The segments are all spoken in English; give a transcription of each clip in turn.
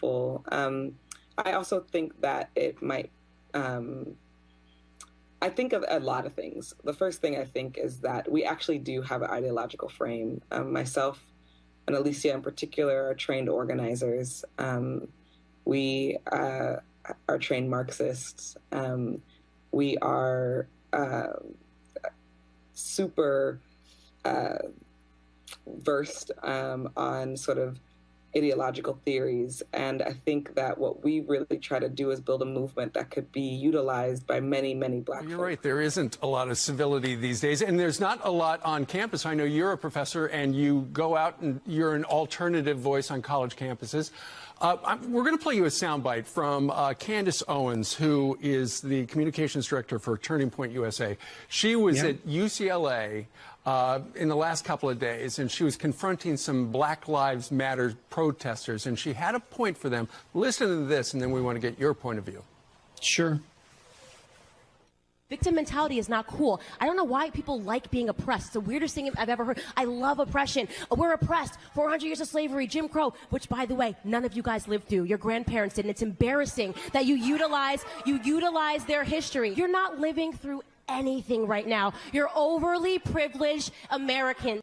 helpful. Um, I also think that it might. Um, I think of a lot of things. The first thing I think is that we actually do have an ideological frame. Um, myself and Alicia, in particular, are trained organizers. Um, we uh, are trained Marxists. Um, we are uh, super uh, versed um, on sort of ideological theories. And I think that what we really try to do is build a movement that could be utilized by many, many black You're folks. right. There isn't a lot of civility these days. And there's not a lot on campus. I know you're a professor and you go out and you're an alternative voice on college campuses. Uh, we're going to play you a soundbite from uh, Candace Owens, who is the communications director for Turning Point USA. She was yeah. at UCLA uh, in the last couple of days, and she was confronting some Black Lives Matter protesters, and she had a point for them. Listen to this, and then we want to get your point of view. Sure. Victim mentality is not cool. I don't know why people like being oppressed. It's the weirdest thing I've ever heard. I love oppression. We're oppressed. 400 years of slavery, Jim Crow, which by the way, none of you guys lived through. Your grandparents did. And it's embarrassing that you utilize, you utilize their history. You're not living through anything right now. You're overly privileged Americans.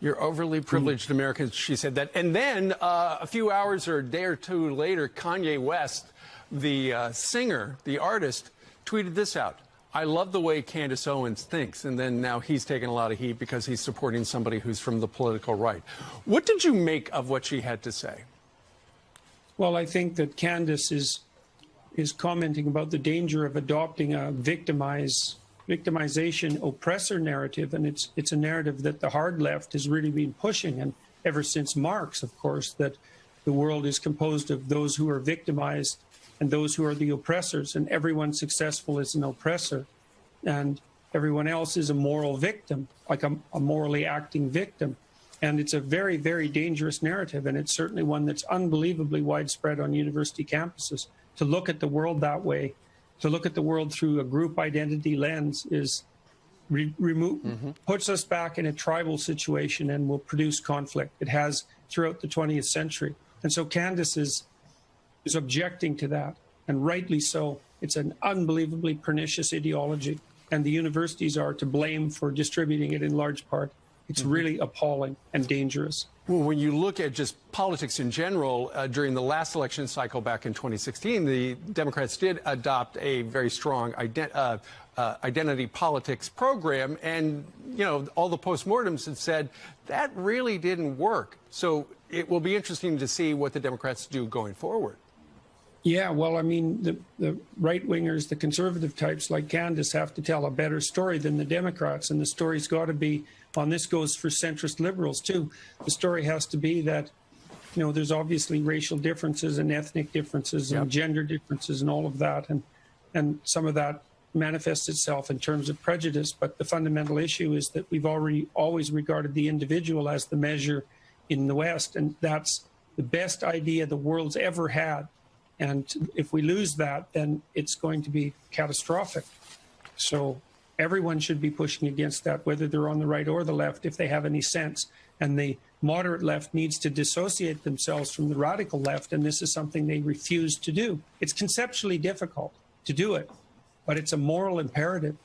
You're overly privileged Americans, she said that. And then uh, a few hours or a day or two later, Kanye West, the uh, singer, the artist, tweeted this out. I love the way Candace Owens thinks. And then now he's taking a lot of heat because he's supporting somebody who's from the political right. What did you make of what she had to say? Well, I think that Candace is is commenting about the danger of adopting a victimize victimization oppressor narrative and it's it's a narrative that the hard left has really been pushing and ever since Marx of course that the world is composed of those who are victimized and those who are the oppressors, and everyone successful is an oppressor, and everyone else is a moral victim, like a, a morally acting victim. And it's a very, very dangerous narrative, and it's certainly one that's unbelievably widespread on university campuses. To look at the world that way, to look at the world through a group identity lens, is re remove mm -hmm. puts us back in a tribal situation and will produce conflict. It has throughout the 20th century. And so Candace is is objecting to that, and rightly so. It's an unbelievably pernicious ideology, and the universities are to blame for distributing it in large part. It's mm -hmm. really appalling and dangerous. Well, when you look at just politics in general, uh, during the last election cycle back in 2016, the Democrats did adopt a very strong ident uh, uh, identity politics program. And, you know, all the postmortems had said that really didn't work. So it will be interesting to see what the Democrats do going forward. Yeah, well, I mean, the, the right wingers, the conservative types like Candace have to tell a better story than the Democrats, and the story's got to be, on this goes for centrist liberals too. The story has to be that, you know, there's obviously racial differences and ethnic differences and gender differences and all of that, and and some of that manifests itself in terms of prejudice. But the fundamental issue is that we've already always regarded the individual as the measure in the West, and that's the best idea the world's ever had and if we lose that, then it's going to be catastrophic. So everyone should be pushing against that, whether they're on the right or the left, if they have any sense. And the moderate left needs to dissociate themselves from the radical left, and this is something they refuse to do. It's conceptually difficult to do it, but it's a moral imperative.